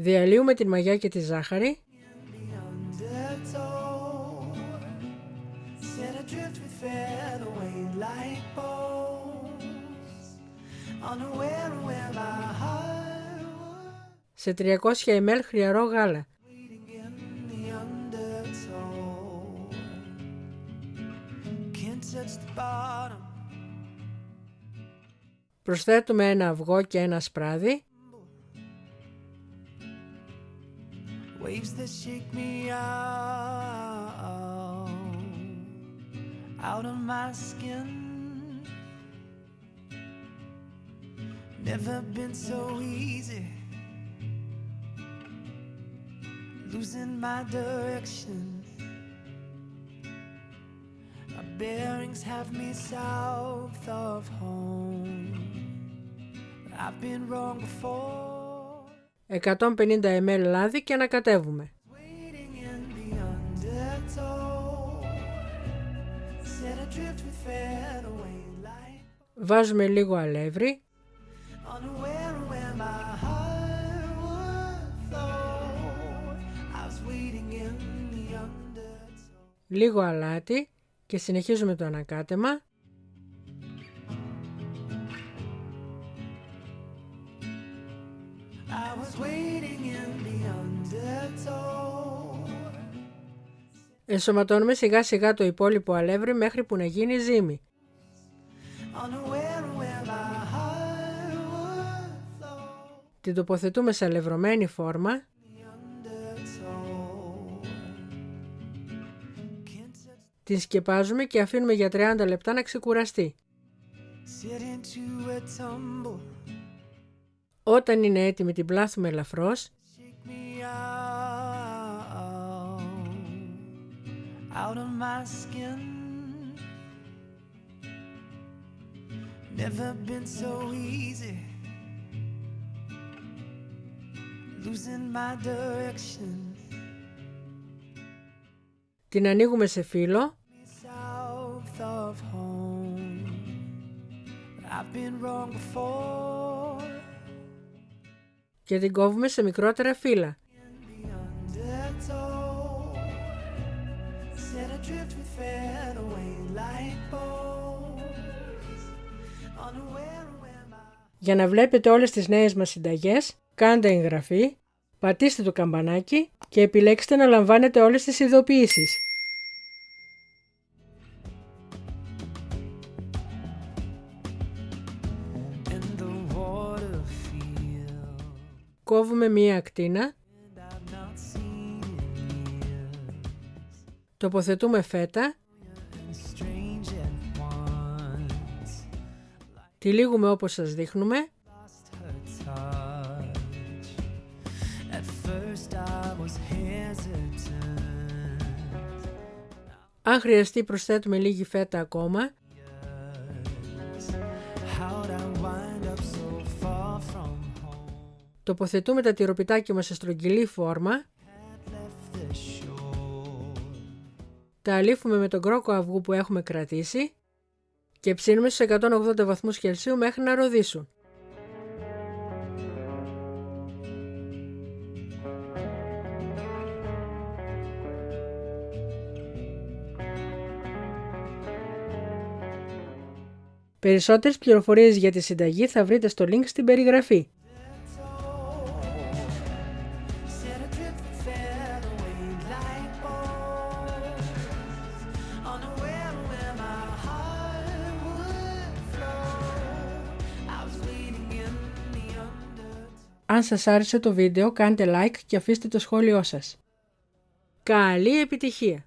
Διαλύουμε την μαγιά και τη ζάχαρη. Σε 300 ml χριαρό γάλα. Προσθέτουμε ένα αυγό και ένα σπράδι. Waves that shake me out, out of my skin. Never been so easy. Losing my direction. My bearings have me south of home. I've been wrong before. 150 ml λάδι και ανακατεύουμε. Βάζουμε λίγο αλεύρι. Λίγο αλάτι και συνεχίζουμε το ανακάτεμα. Ενσωματώνουμε σιγά σιγά το υπόλοιπο αλεύρι μέχρι που να γίνει ζύμη. Την τοποθετούμε σε αλευρωμένη φόρμα. Την σκεπάζουμε και αφήνουμε για 30 λεπτά να ξεκουραστεί. Όταν είναι έτοιμη την πλάθουμε ελαφρώς out of my skin. Never been so easy. Losing my direction. Την ανοίγουμε σε φύλλο. South of home. I've been wrong before. Και την κόβουμε σε μικρότερα φύλλα. Για να βλέπετε όλες τις νέες μας συνταγές, κάντε εγγραφή, πατήστε το καμπανάκι και επιλέξτε να λαμβάνετε όλες τις ειδοποιήσεις. Κόβουμε μία ακτίνα Τοποθετούμε φέτα. Τυλίγουμε όπως σας δείχνουμε. Αν χρειαστεί προσθέτουμε λίγη φέτα ακόμα. Τοποθετούμε τα τυροπιτάκια μας σε στρογγυλή φόρμα. Τα αλήφουμε με τον κρόκο αυγού που έχουμε κρατήσει και ψήνουμε στους 180 βαθμούς Κελσίου μέχρι να ροδίσουν. Περισσότερες πληροφορίες για τη συνταγή θα βρείτε στο link στην περιγραφή. Αν σας άρεσε το βίντεο κάντε like και αφήστε το σχόλιο σας. Καλή επιτυχία!